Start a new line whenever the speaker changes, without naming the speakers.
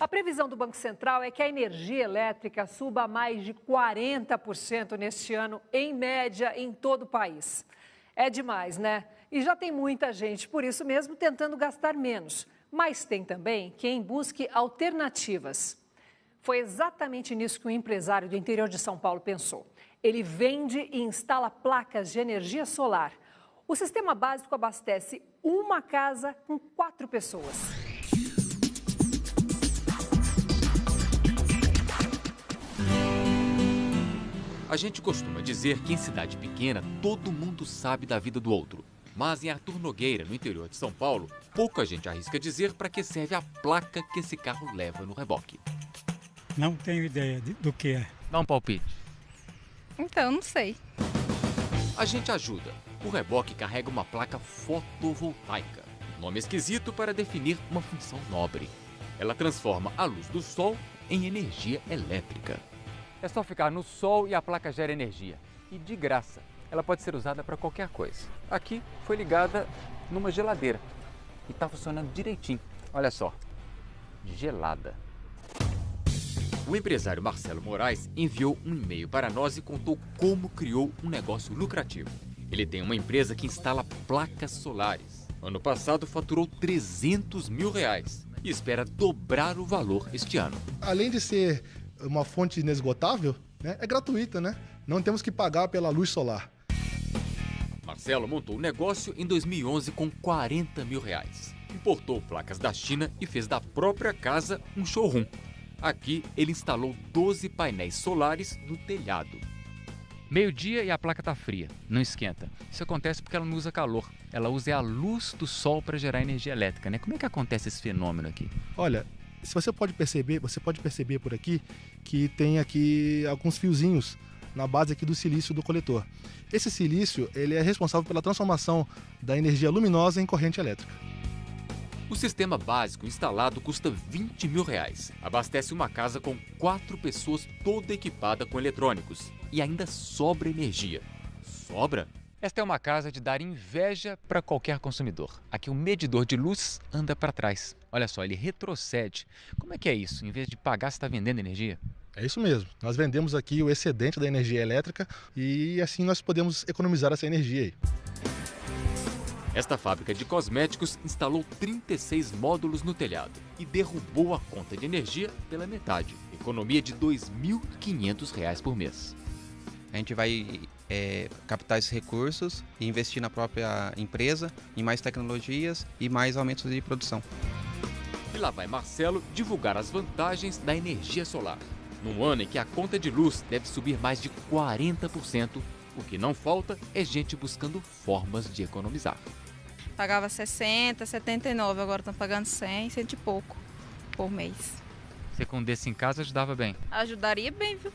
A previsão do Banco Central é que a energia elétrica suba mais de 40% neste ano, em média, em todo o país. É demais, né? E já tem muita gente, por isso mesmo, tentando gastar menos. Mas tem também quem busque alternativas. Foi exatamente nisso que o empresário do interior de São Paulo pensou. Ele vende e instala placas de energia solar. O sistema básico abastece uma casa com quatro pessoas.
A gente costuma dizer que em cidade pequena todo mundo sabe da vida do outro. Mas em Arthur Nogueira, no interior de São Paulo, pouca gente arrisca dizer para que serve a placa que esse carro leva no reboque.
Não tenho ideia do que é.
Dá um palpite.
Então, não sei.
A gente ajuda. O reboque carrega uma placa fotovoltaica. Nome esquisito para definir uma função nobre. Ela transforma a luz do sol em energia elétrica. É só ficar no sol e a placa gera energia. E de graça. Ela pode ser usada para qualquer coisa. Aqui foi ligada numa geladeira. E está funcionando direitinho. Olha só. Gelada. O empresário Marcelo Moraes enviou um e-mail para nós e contou como criou um negócio lucrativo. Ele tem uma empresa que instala placas solares. Ano passado faturou 300 mil reais e espera dobrar o valor este ano.
Além de ser uma fonte inesgotável, né, é gratuita, né? Não temos que pagar pela luz solar.
Marcelo montou o negócio em 2011 com 40 mil reais. Importou placas da China e fez da própria casa um showroom. Aqui ele instalou 12 painéis solares no telhado. Meio-dia e a placa está fria, não esquenta. Isso acontece porque ela não usa calor. Ela usa a luz do sol para gerar energia elétrica, né? Como é que acontece esse fenômeno aqui?
Olha, se você pode perceber, você pode perceber por aqui que tem aqui alguns fiozinhos na base aqui do silício do coletor. Esse silício ele é responsável pela transformação da energia luminosa em corrente elétrica.
O sistema básico instalado custa 20 mil reais. Abastece uma casa com quatro pessoas toda equipada com eletrônicos. E ainda sobra energia. Sobra? Esta é uma casa de dar inveja para qualquer consumidor. Aqui o medidor de luz anda para trás. Olha só, ele retrocede. Como é que é isso? Em vez de pagar, você está vendendo energia?
É isso mesmo. Nós vendemos aqui o excedente da energia elétrica e assim nós podemos economizar essa energia aí.
Esta fábrica de cosméticos instalou 36 módulos no telhado e derrubou a conta de energia pela metade. Economia de R$ 2.500 por mês.
A gente vai é, captar esses recursos e investir na própria empresa, em mais tecnologias e mais aumentos de produção.
E lá vai Marcelo divulgar as vantagens da energia solar. Num ano em que a conta de luz deve subir mais de 40%, o que não falta é gente buscando formas de economizar.
Pagava 60, 79, agora estão pagando 100, cento e pouco por mês.
Você com desse em casa ajudava bem?
Ajudaria bem, viu?